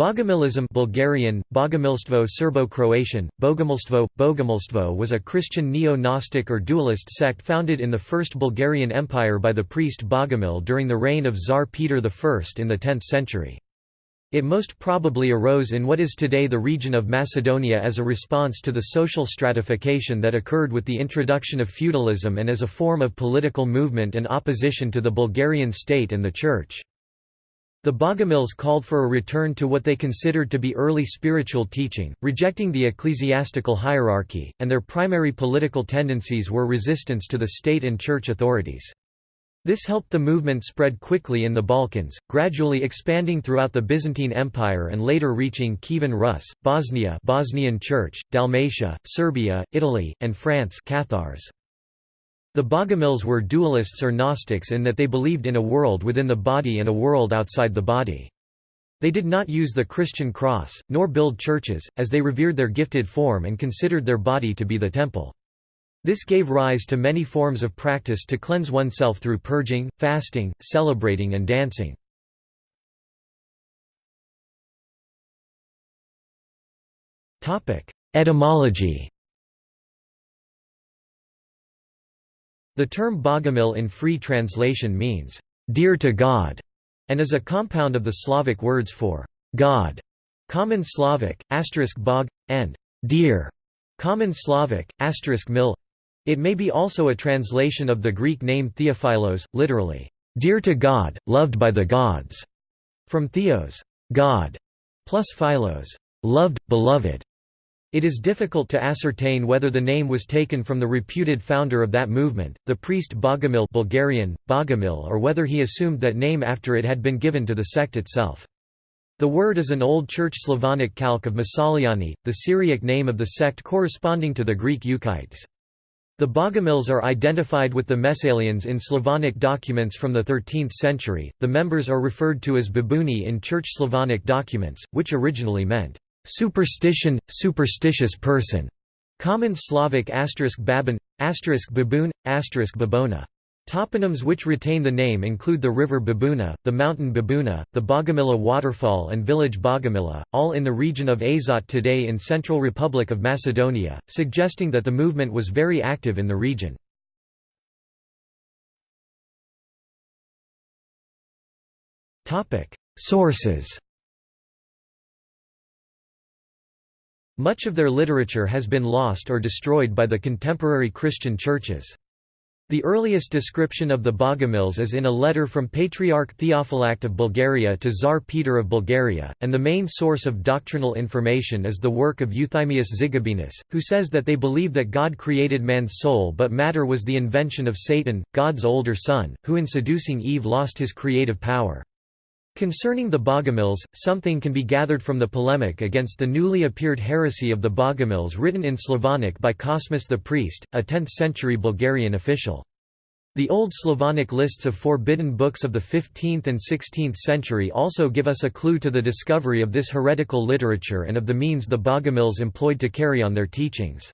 Bogomilism Bulgarian, Bogomilstvo Serbo-Croatian, Bogomilstvo, Bogomilstvo was a Christian neo-Gnostic or dualist sect founded in the First Bulgarian Empire by the priest Bogomil during the reign of Tsar Peter I in the 10th century. It most probably arose in what is today the region of Macedonia as a response to the social stratification that occurred with the introduction of feudalism and as a form of political movement and opposition to the Bulgarian state and the Church. The Bogomils called for a return to what they considered to be early spiritual teaching, rejecting the ecclesiastical hierarchy, and their primary political tendencies were resistance to the state and church authorities. This helped the movement spread quickly in the Balkans, gradually expanding throughout the Byzantine Empire and later reaching Kievan Rus, Bosnia Bosnian Church, Dalmatia, Serbia, Italy, and France Cathars. The Bogomils were dualists or Gnostics in that they believed in a world within the body and a world outside the body. They did not use the Christian cross, nor build churches, as they revered their gifted form and considered their body to be the temple. This gave rise to many forms of practice to cleanse oneself through purging, fasting, celebrating and dancing. Etymology The term bogomil in free translation means, "...dear to God", and is a compound of the Slavic words for God, Common Slavic, bog, and dear, Common Slavic, mil. It may be also a translation of the Greek name Theophilos, literally, dear to God, loved by the gods, from theos, God, plus philos, loved, beloved. It is difficult to ascertain whether the name was taken from the reputed founder of that movement, the priest Bogomil Bulgarian, Bogomil or whether he assumed that name after it had been given to the sect itself. The word is an Old Church Slavonic calque of Masaliani, the Syriac name of the sect corresponding to the Greek Euchites. The Bogomils are identified with the Messalians in Slavonic documents from the 13th century. The members are referred to as Babuni in Church Slavonic documents, which originally meant Superstition, superstitious person. Common Slavic asterisk babin, asterisk baboon, asterisk babona. Toponyms which retain the name include the river Babuna, the mountain Babuna, the Bogomila waterfall and village Bogomila, all in the region of Azot today in Central Republic of Macedonia, suggesting that the movement was very active in the region. Sources Much of their literature has been lost or destroyed by the contemporary Christian churches. The earliest description of the Bogomils is in a letter from Patriarch Theophylact of Bulgaria to Tsar Peter of Bulgaria, and the main source of doctrinal information is the work of Euthymius Zigabenus, who says that they believe that God created man's soul but matter was the invention of Satan, God's older son, who in seducing Eve lost his creative power. Concerning the Bogomils, something can be gathered from the polemic against the newly appeared heresy of the Bogomils written in Slavonic by Cosmas the priest, a 10th-century Bulgarian official. The Old Slavonic lists of forbidden books of the 15th and 16th century also give us a clue to the discovery of this heretical literature and of the means the Bogomils employed to carry on their teachings.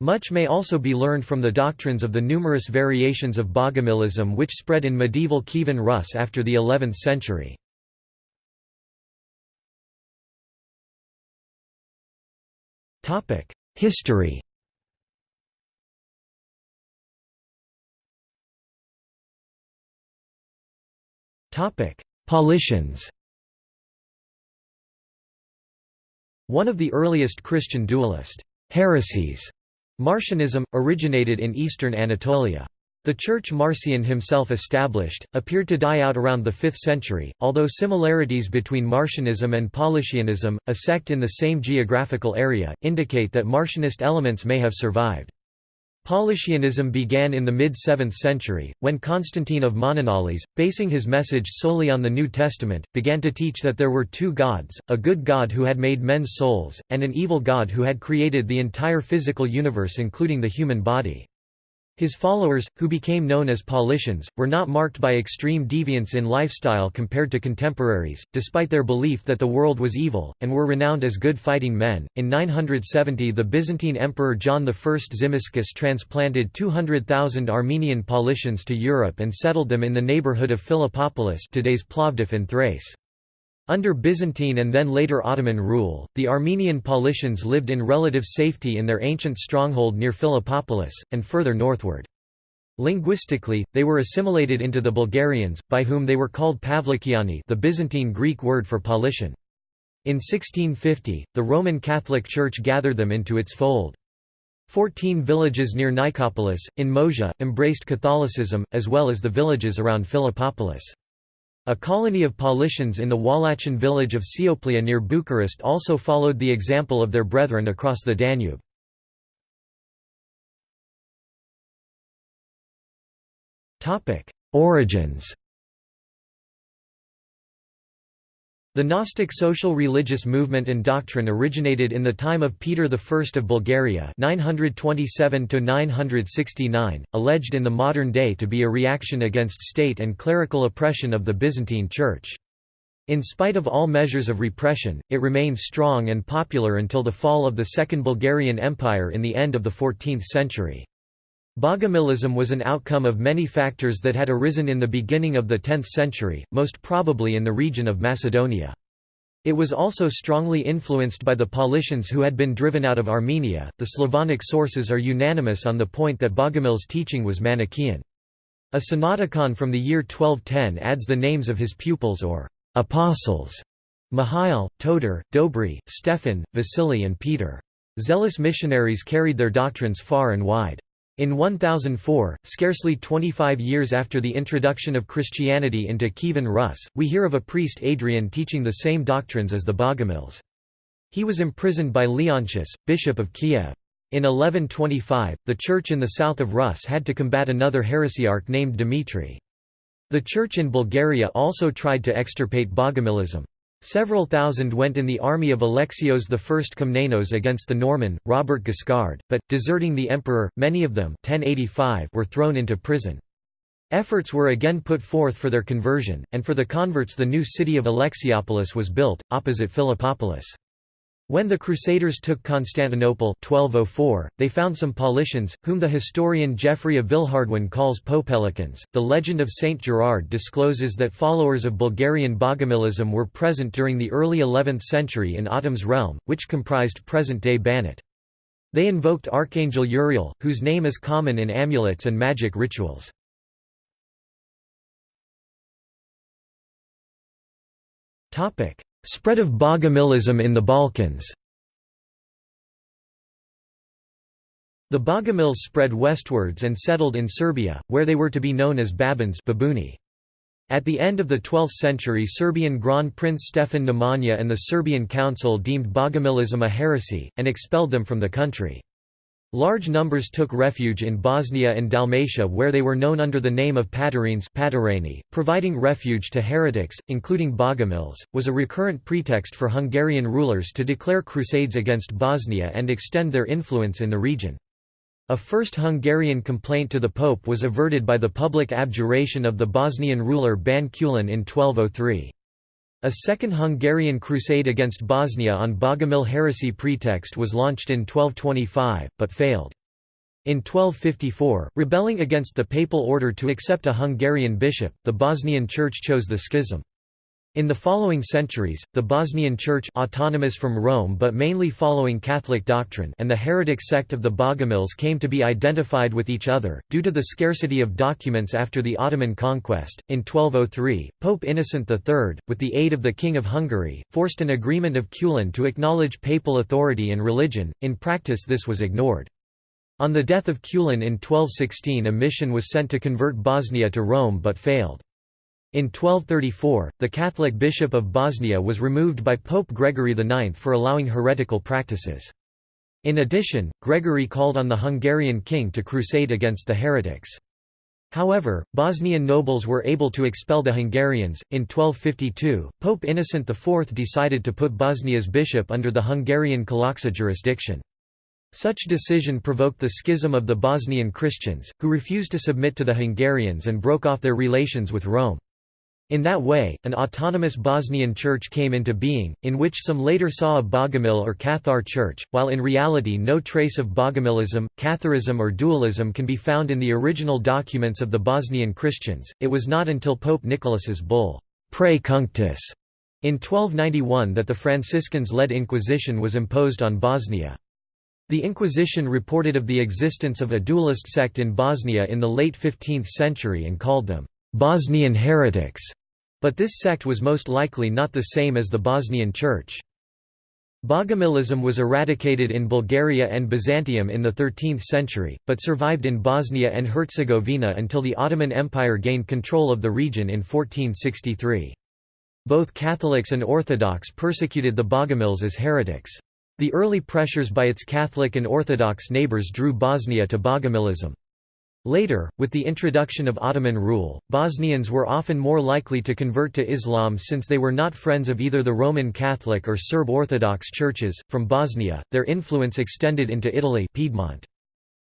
Much may also be learned from the doctrines of the numerous variations of Bogomilism which spread in medieval Kievan Rus after the 11th century. History Paulicians One of the earliest Christian dualist heresies Marcionism, originated in eastern Anatolia. The church Marcion himself established, appeared to die out around the 5th century, although similarities between Marcionism and Paulicianism, a sect in the same geographical area, indicate that Marcionist elements may have survived. Paulicianism began in the mid-7th century, when Constantine of Mananalis, basing his message solely on the New Testament, began to teach that there were two gods, a good God who had made men's souls, and an evil God who had created the entire physical universe including the human body. His followers, who became known as Paulicians, were not marked by extreme deviance in lifestyle compared to contemporaries, despite their belief that the world was evil, and were renowned as good fighting men. In 970, the Byzantine Emperor John I Tzimiskes transplanted 200,000 Armenian Paulicians to Europe and settled them in the neighborhood of Philippopolis, today's Plovdiv in Thrace. Under Byzantine and then later Ottoman rule, the Armenian Paulicians lived in relative safety in their ancient stronghold near Philippopolis, and further northward. Linguistically, they were assimilated into the Bulgarians, by whom they were called Pavlikiani the Byzantine Greek word for Paulician. In 1650, the Roman Catholic Church gathered them into its fold. Fourteen villages near Nicopolis, in Moesia, embraced Catholicism, as well as the villages around Philippopolis. A colony of Paulicians in the Wallachian village of Cioplea near Bucharest also followed the example of their brethren across the Danube. Origins The Gnostic social religious movement and doctrine originated in the time of Peter I of Bulgaria 927 alleged in the modern day to be a reaction against state and clerical oppression of the Byzantine Church. In spite of all measures of repression, it remained strong and popular until the fall of the Second Bulgarian Empire in the end of the 14th century. Bogomilism was an outcome of many factors that had arisen in the beginning of the 10th century, most probably in the region of Macedonia. It was also strongly influenced by the Paulicians who had been driven out of Armenia. The Slavonic sources are unanimous on the point that Bogomil's teaching was Manichaean. A Synodicon from the year 1210 adds the names of his pupils or apostles Mihail, Todor, Dobry, Stephan, Vasily and Peter. Zealous missionaries carried their doctrines far and wide. In 1004, scarcely 25 years after the introduction of Christianity into Kievan Rus, we hear of a priest Adrian teaching the same doctrines as the Bogomils. He was imprisoned by Leontius, bishop of Kiev. In 1125, the church in the south of Rus had to combat another heresiarch named Dmitry. The church in Bulgaria also tried to extirpate Bogomilism. Several thousand went in the army of Alexios I Komnenos against the Norman, Robert Guiscard, but, deserting the emperor, many of them 1085 were thrown into prison. Efforts were again put forth for their conversion, and for the converts the new city of Alexiopolis was built, opposite Philippopolis. When the Crusaders took Constantinople 1204, they found some Paulicians, whom the historian Geoffrey of Villehardouin calls Popelicans. The legend of Saint Gerard discloses that followers of Bulgarian Bogomilism were present during the early 11th century in Otum's realm, which comprised present-day Banat. They invoked Archangel Uriel, whose name is common in amulets and magic rituals. Topic: Spread of Bogomilism in the Balkans The Bogomils spread westwards and settled in Serbia, where they were to be known as Babins Babuni. At the end of the 12th century Serbian Grand Prince Stefan Nemanja and the Serbian Council deemed Bogomilism a heresy, and expelled them from the country. Large numbers took refuge in Bosnia and Dalmatia where they were known under the name of Patarines providing refuge to heretics, including Bogomils, was a recurrent pretext for Hungarian rulers to declare crusades against Bosnia and extend their influence in the region. A first Hungarian complaint to the Pope was averted by the public abjuration of the Bosnian ruler Ban Kulin in 1203. A second Hungarian crusade against Bosnia on Bogomil heresy pretext was launched in 1225, but failed. In 1254, rebelling against the papal order to accept a Hungarian bishop, the Bosnian Church chose the schism. In the following centuries, the Bosnian Church autonomous from Rome but mainly following Catholic doctrine and the heretic sect of the Bogomils came to be identified with each other, due to the scarcity of documents after the Ottoman conquest. In 1203, Pope Innocent III, with the aid of the King of Hungary, forced an agreement of Kulin to acknowledge papal authority and religion, in practice this was ignored. On the death of Kulin in 1216 a mission was sent to convert Bosnia to Rome but failed. In 1234, the Catholic Bishop of Bosnia was removed by Pope Gregory IX for allowing heretical practices. In addition, Gregory called on the Hungarian king to crusade against the heretics. However, Bosnian nobles were able to expel the Hungarians. In 1252, Pope Innocent IV decided to put Bosnia's bishop under the Hungarian Kalocsa jurisdiction. Such decision provoked the schism of the Bosnian Christians, who refused to submit to the Hungarians and broke off their relations with Rome. In that way, an autonomous Bosnian church came into being, in which some later saw a Bogomil or Cathar church, while in reality no trace of Bogomilism, Catharism or dualism can be found in the original documents of the Bosnian Christians. It was not until Pope Nicholas's bull, Prae cunctis, In 1291 that the Franciscans-led Inquisition was imposed on Bosnia. The Inquisition reported of the existence of a dualist sect in Bosnia in the late 15th century and called them Bosnian heretics, but this sect was most likely not the same as the Bosnian Church. Bogomilism was eradicated in Bulgaria and Byzantium in the 13th century, but survived in Bosnia and Herzegovina until the Ottoman Empire gained control of the region in 1463. Both Catholics and Orthodox persecuted the Bogomils as heretics. The early pressures by its Catholic and Orthodox neighbors drew Bosnia to Bogomilism. Later, with the introduction of Ottoman rule, Bosnians were often more likely to convert to Islam since they were not friends of either the Roman Catholic or Serb Orthodox churches. From Bosnia, their influence extended into Italy Piedmont.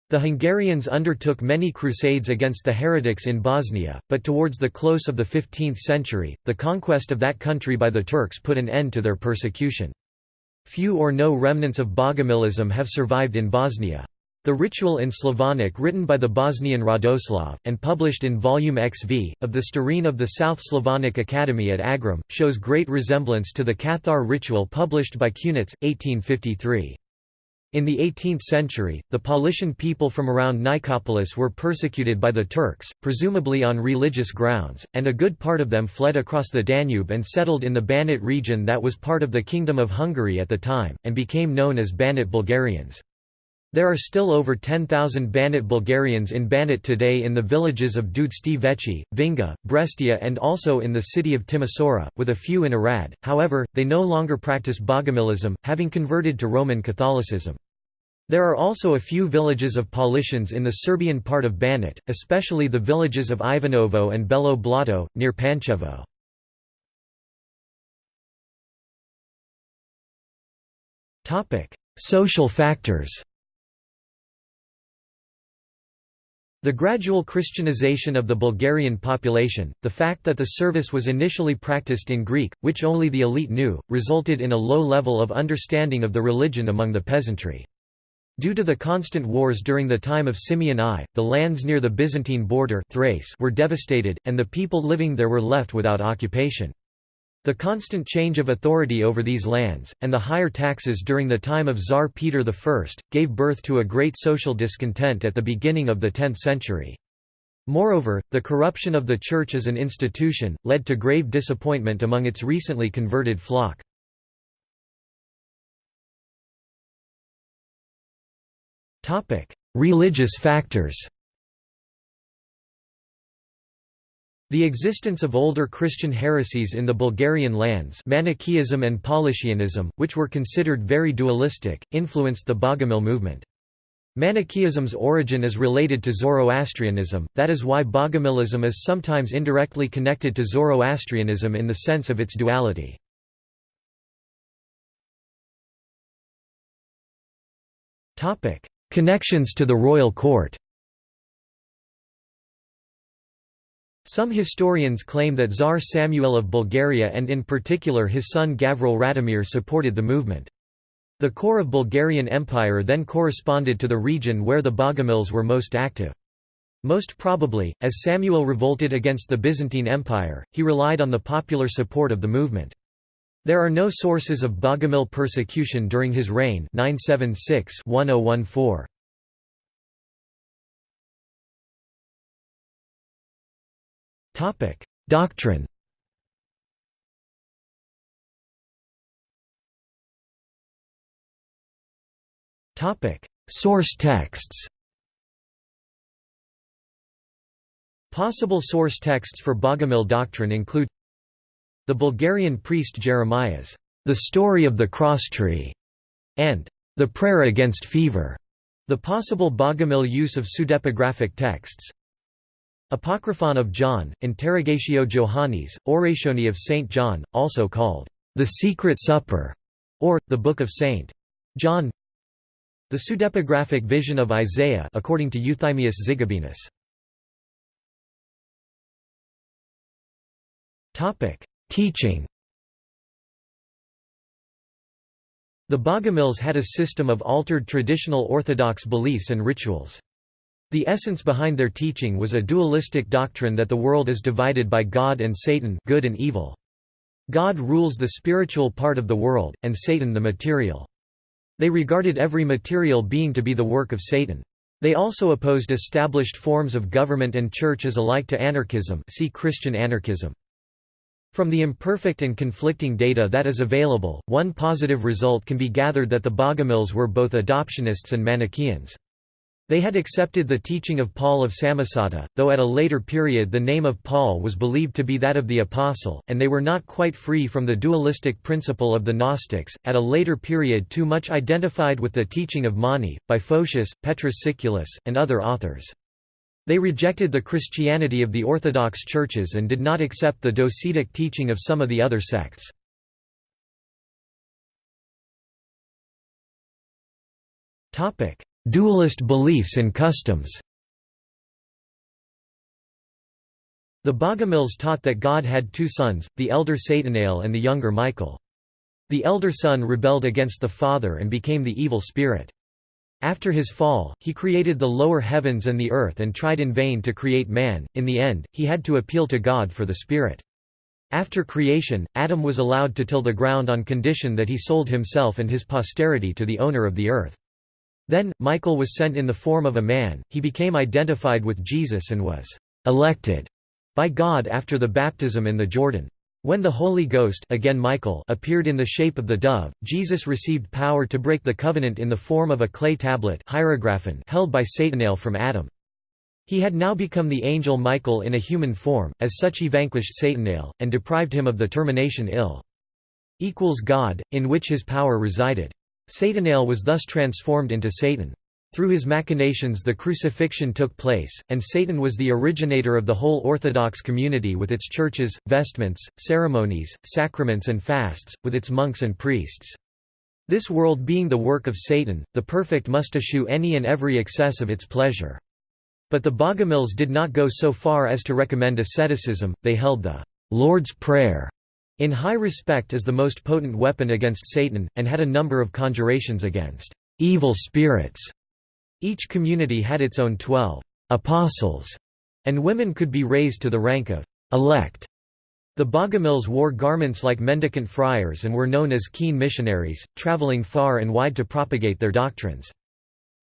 The Hungarians undertook many crusades against the heretics in Bosnia, but towards the close of the 15th century, the conquest of that country by the Turks put an end to their persecution. Few or no remnants of Bogomilism have survived in Bosnia. The ritual in Slavonic written by the Bosnian Radoslav, and published in Volume XV, of the Starine of the South Slavonic Academy at Agram, shows great resemblance to the Cathar ritual published by Cunitz, 1853. In the 18th century, the Paulician people from around Nicopolis were persecuted by the Turks, presumably on religious grounds, and a good part of them fled across the Danube and settled in the Banat region that was part of the Kingdom of Hungary at the time, and became known as Banat Bulgarians. There are still over 10,000 Banat Bulgarians in Banat today in the villages of Dudeștii Vechi, Vinga, Breștea and also in the city of Timisoara, with a few in Arad, however, they no longer practice Bogomilism, having converted to Roman Catholicism. There are also a few villages of Paulicians in the Serbian part of Banat, especially the villages of Ivanovo and Belo Blato, near Pančevo. Social factors The gradual Christianization of the Bulgarian population, the fact that the service was initially practiced in Greek, which only the elite knew, resulted in a low level of understanding of the religion among the peasantry. Due to the constant wars during the time of Simeon I, the lands near the Byzantine border Thrace were devastated, and the people living there were left without occupation. The constant change of authority over these lands, and the higher taxes during the time of Tsar Peter I, gave birth to a great social discontent at the beginning of the 10th century. Moreover, the corruption of the Church as an institution, led to grave disappointment among its recently converted flock. Religious factors The existence of older Christian heresies in the Bulgarian lands Manichaeism and Paulinism, which were considered very dualistic, influenced the Bogomil movement. Manichaeism's origin is related to Zoroastrianism, that is why Bogomilism is sometimes indirectly connected to Zoroastrianism in the sense of its duality. Connections to the royal court Some historians claim that Tsar Samuel of Bulgaria and in particular his son Gavril Radomir supported the movement. The core of Bulgarian Empire then corresponded to the region where the Bogomils were most active. Most probably, as Samuel revolted against the Byzantine Empire, he relied on the popular support of the movement. There are no sources of Bogomil persecution during his reign 976 -1014. Doctrine. Source texts. Possible source texts for Bogomil doctrine include The Bulgarian priest Jeremiah's The Story of the Cross Tree, and The Prayer Against Fever. The possible Bogomil use of pseudepigraphic texts Apocryphon of John, Interrogatio Johannis, Orationi of St. John, also called the Secret Supper, or, the Book of St. John The pseudepigraphic vision of Isaiah according to Euthymius Zigabenus. Teaching The Bogomils had a system of altered traditional Orthodox beliefs and rituals. The essence behind their teaching was a dualistic doctrine that the world is divided by God and Satan good and evil. God rules the spiritual part of the world, and Satan the material. They regarded every material being to be the work of Satan. They also opposed established forms of government and church as alike to anarchism see Christian anarchism. From the imperfect and conflicting data that is available, one positive result can be gathered that the Bogomils were both adoptionists and Manichaeans. They had accepted the teaching of Paul of Samosata, though at a later period the name of Paul was believed to be that of the Apostle, and they were not quite free from the dualistic principle of the Gnostics, at a later period too much identified with the teaching of Mani, by Photius, Petrus Siculus, and other authors. They rejected the Christianity of the Orthodox churches and did not accept the docetic teaching of some of the other sects. Dualist beliefs and customs The Bogomils taught that God had two sons, the elder Satanael and the younger Michael. The elder son rebelled against the father and became the evil spirit. After his fall, he created the lower heavens and the earth and tried in vain to create man, in the end, he had to appeal to God for the spirit. After creation, Adam was allowed to till the ground on condition that he sold himself and his posterity to the owner of the earth. Then, Michael was sent in the form of a man, he became identified with Jesus and was «elected» by God after the baptism in the Jordan. When the Holy Ghost again Michael appeared in the shape of the dove, Jesus received power to break the covenant in the form of a clay tablet held by Satanael from Adam. He had now become the angel Michael in a human form, as such he vanquished Satanael, and deprived him of the termination ill. Equals God, in which his power resided. Satanael was thus transformed into Satan. Through his machinations the crucifixion took place, and Satan was the originator of the whole Orthodox community with its churches, vestments, ceremonies, sacraments and fasts, with its monks and priests. This world being the work of Satan, the perfect must eschew any and every excess of its pleasure. But the Bogomils did not go so far as to recommend asceticism, they held the Lord's Prayer in high respect as the most potent weapon against Satan, and had a number of conjurations against evil spirits. Each community had its own twelve apostles, and women could be raised to the rank of elect. The Bogomils wore garments like mendicant friars and were known as keen missionaries, traveling far and wide to propagate their doctrines.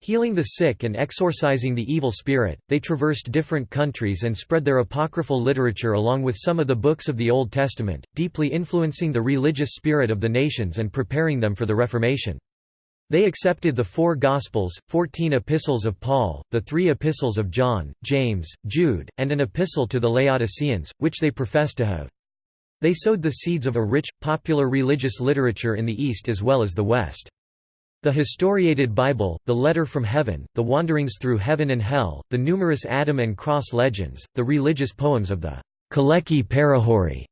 Healing the sick and exorcising the evil spirit, they traversed different countries and spread their apocryphal literature along with some of the books of the Old Testament, deeply influencing the religious spirit of the nations and preparing them for the Reformation. They accepted the four Gospels, fourteen epistles of Paul, the three epistles of John, James, Jude, and an epistle to the Laodiceans, which they professed to have. They sowed the seeds of a rich, popular religious literature in the East as well as the West. The historiated Bible, the Letter from Heaven, the Wanderings through Heaven and Hell, the numerous Adam and Cross legends, the religious poems of the Kaleki Parahori,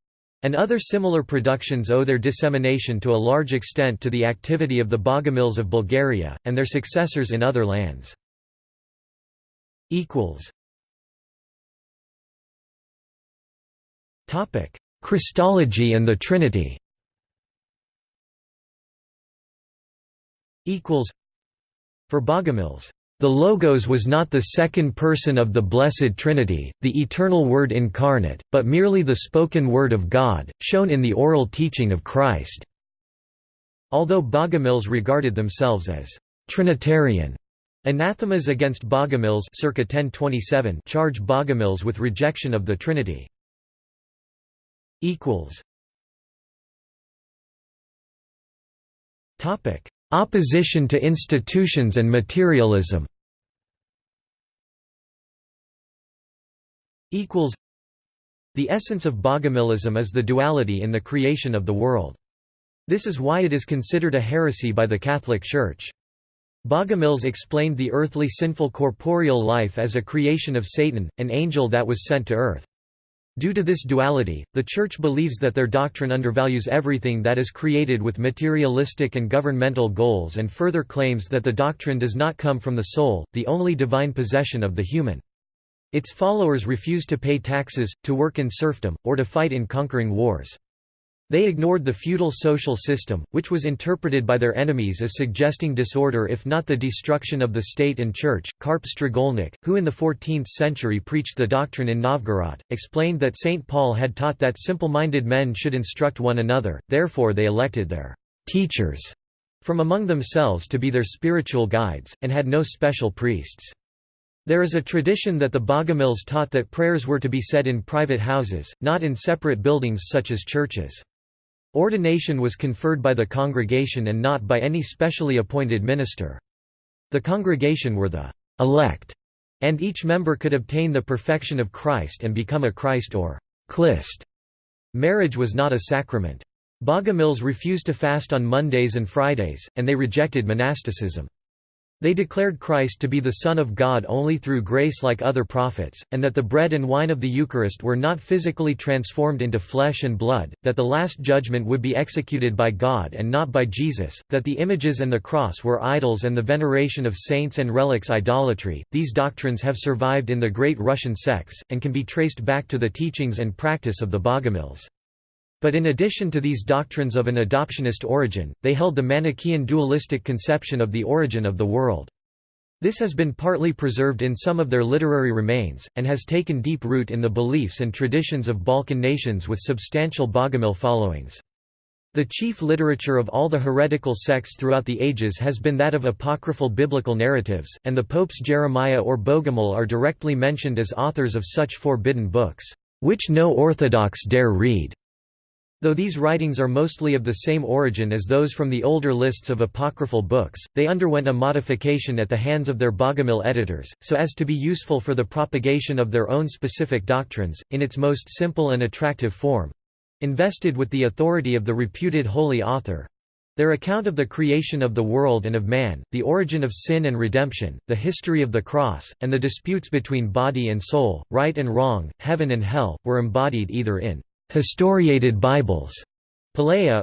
and other similar productions owe their dissemination to a large extent to the activity of the Bogomils of Bulgaria, and their successors in other lands. Christology and the Trinity equals for Bogomils the Logos was not the second person of the Blessed Trinity, the eternal Word incarnate, but merely the spoken Word of God, shown in the oral teaching of Christ." Although Bogomils regarded themselves as «Trinitarian», anathemas against Bogomils circa 1027 charge Bogomils with rejection of the Trinity. Topic Opposition to institutions and materialism The essence of Bogomilism is the duality in the creation of the world. This is why it is considered a heresy by the Catholic Church. Bogomils explained the earthly sinful corporeal life as a creation of Satan, an angel that was sent to earth. Due to this duality, the Church believes that their doctrine undervalues everything that is created with materialistic and governmental goals and further claims that the doctrine does not come from the soul, the only divine possession of the human. Its followers refuse to pay taxes, to work in serfdom, or to fight in conquering wars. They ignored the feudal social system, which was interpreted by their enemies as suggesting disorder if not the destruction of the state and church. Karp Strigolnik, who in the 14th century preached the doctrine in Novgorod, explained that St. Paul had taught that simple-minded men should instruct one another, therefore they elected their teachers from among themselves to be their spiritual guides, and had no special priests. There is a tradition that the Bogomils taught that prayers were to be said in private houses, not in separate buildings such as churches. Ordination was conferred by the congregation and not by any specially appointed minister. The congregation were the elect, and each member could obtain the perfection of Christ and become a Christ or Christ. Marriage was not a sacrament. Bogomils refused to fast on Mondays and Fridays, and they rejected monasticism. They declared Christ to be the Son of God only through grace like other prophets, and that the bread and wine of the Eucharist were not physically transformed into flesh and blood, that the Last Judgment would be executed by God and not by Jesus, that the images and the cross were idols and the veneration of saints and relics idolatry. These doctrines have survived in the great Russian sects, and can be traced back to the teachings and practice of the Bogomils. But in addition to these doctrines of an adoptionist origin, they held the Manichaean dualistic conception of the origin of the world. This has been partly preserved in some of their literary remains, and has taken deep root in the beliefs and traditions of Balkan nations with substantial Bogomil followings. The chief literature of all the heretical sects throughout the ages has been that of apocryphal biblical narratives, and the popes Jeremiah or Bogomil are directly mentioned as authors of such forbidden books, which no Orthodox dare read. Though these writings are mostly of the same origin as those from the older lists of apocryphal books, they underwent a modification at the hands of their Bogomil editors, so as to be useful for the propagation of their own specific doctrines, in its most simple and attractive form—invested with the authority of the reputed holy author. Their account of the creation of the world and of man, the origin of sin and redemption, the history of the cross, and the disputes between body and soul, right and wrong, heaven and hell, were embodied either in historiated Bibles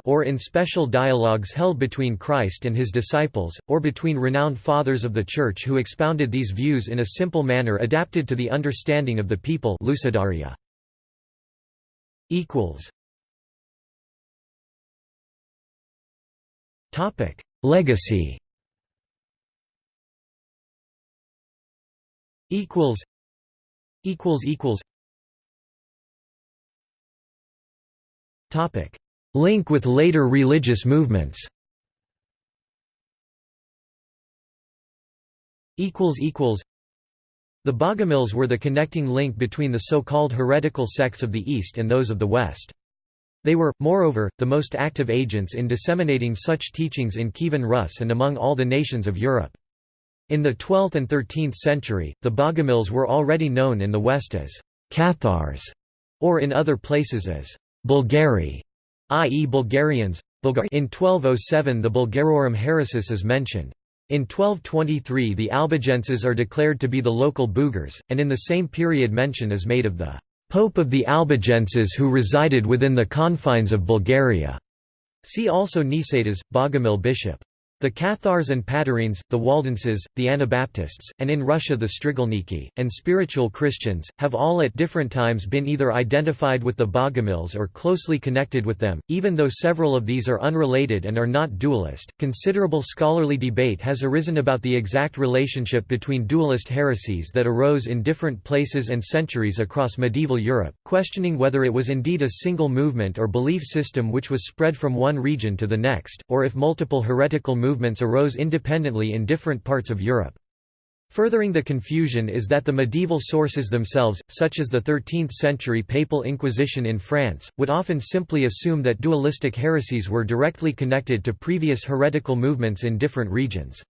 or in special dialogues held between Christ and his disciples, or between renowned fathers of the Church who expounded these views in a simple manner adapted to the understanding of the people. Lucidaria. Legacy. Equals. Equals equals Link with later religious movements The Bogomils were the connecting link between the so-called heretical sects of the East and those of the West. They were, moreover, the most active agents in disseminating such teachings in Kievan Rus and among all the nations of Europe. In the 12th and 13th century, the Bogomils were already known in the West as Cathars, or in other places as Bulgari, i.e. Bulgarians. In 1207 the Bulgarorum Haeresis is mentioned. In 1223 the Albigenses are declared to be the local Bugars, and in the same period mention is made of the Pope of the Albigenses who resided within the confines of Bulgaria. See also Nicetas, Bogomil bishop. The Cathars and Patarines, the Waldenses, the Anabaptists, and in Russia the Strigolniki, and spiritual Christians, have all at different times been either identified with the Bogomils or closely connected with them, even though several of these are unrelated and are not dualist. Considerable scholarly debate has arisen about the exact relationship between dualist heresies that arose in different places and centuries across medieval Europe, questioning whether it was indeed a single movement or belief system which was spread from one region to the next, or if multiple heretical movements movements arose independently in different parts of Europe. Furthering the confusion is that the medieval sources themselves, such as the 13th-century Papal Inquisition in France, would often simply assume that dualistic heresies were directly connected to previous heretical movements in different regions.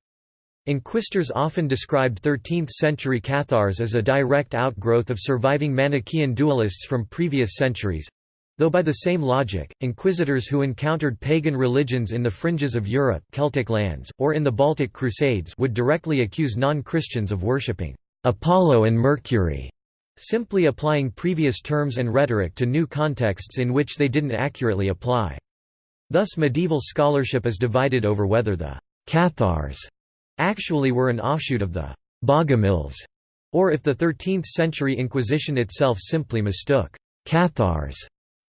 Inquisitors often described 13th-century Cathars as a direct outgrowth of surviving Manichaean dualists from previous centuries, Though by the same logic, inquisitors who encountered pagan religions in the fringes of Europe Celtic lands, or in the Baltic Crusades would directly accuse non-Christians of worshipping Apollo and Mercury, simply applying previous terms and rhetoric to new contexts in which they didn't accurately apply. Thus medieval scholarship is divided over whether the Cathars actually were an offshoot of the Bogomils, or if the 13th-century Inquisition itself simply mistook Cathars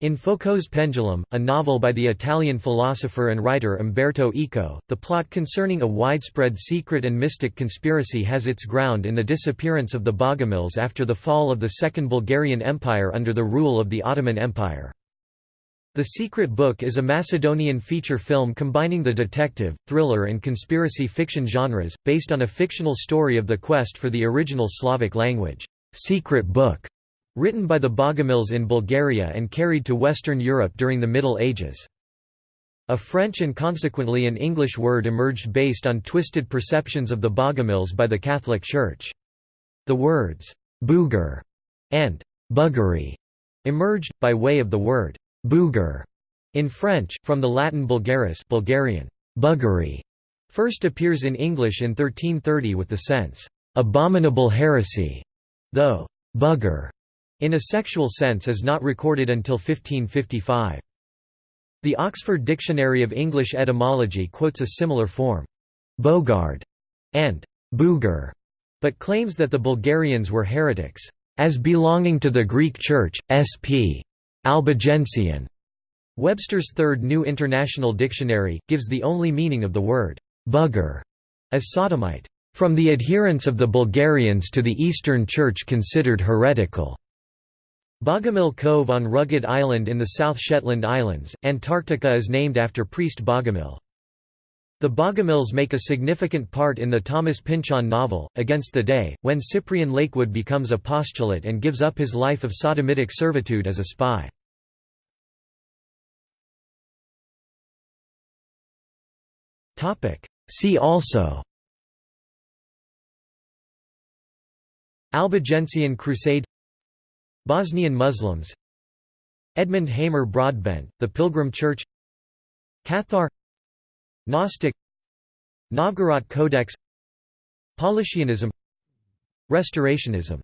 in Foucault's Pendulum, a novel by the Italian philosopher and writer Umberto Eco, the plot concerning a widespread secret and mystic conspiracy has its ground in the disappearance of the Bogomils after the fall of the Second Bulgarian Empire under the rule of the Ottoman Empire. The Secret Book is a Macedonian feature film combining the detective, thriller and conspiracy fiction genres, based on a fictional story of the quest for the original Slavic language, Secret Book. Written by the Bogomils in Bulgaria and carried to Western Europe during the Middle Ages. A French and consequently an English word emerged based on twisted perceptions of the Bogomils by the Catholic Church. The words, «booger» and «buggery» emerged, by way of the word «bougre» in French, from the Latin bulgaris Bulgarian, buggery, first appears in English in 1330 with the sense, «abominable heresy», though «bugger» in a sexual sense is not recorded until 1555. The Oxford Dictionary of English Etymology quotes a similar form, bogard and booger, but claims that the Bulgarians were heretics, as belonging to the Greek Church, sp. Albigensian. Webster's Third New International Dictionary, gives the only meaning of the word bugger as sodomite, from the adherents of the Bulgarians to the Eastern Church considered heretical. Bogomil Cove on Rugged Island in the South Shetland Islands, Antarctica is named after priest Bogomil. The Bogomils make a significant part in the Thomas Pynchon novel, Against the Day, when Cyprian Latewood becomes a postulate and gives up his life of sodomitic servitude as a spy. See also Albigensian Crusade Bosnian Muslims. Edmund Hamer Broadbent, The Pilgrim Church. Cathar. Gnostic. Novgorod Codex. Paulicianism Restorationism